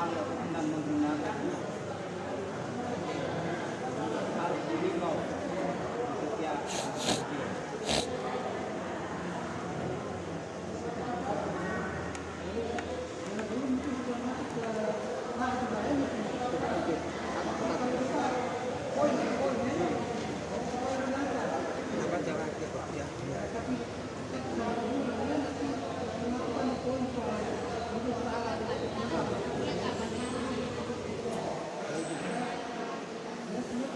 Allah anda menggunakan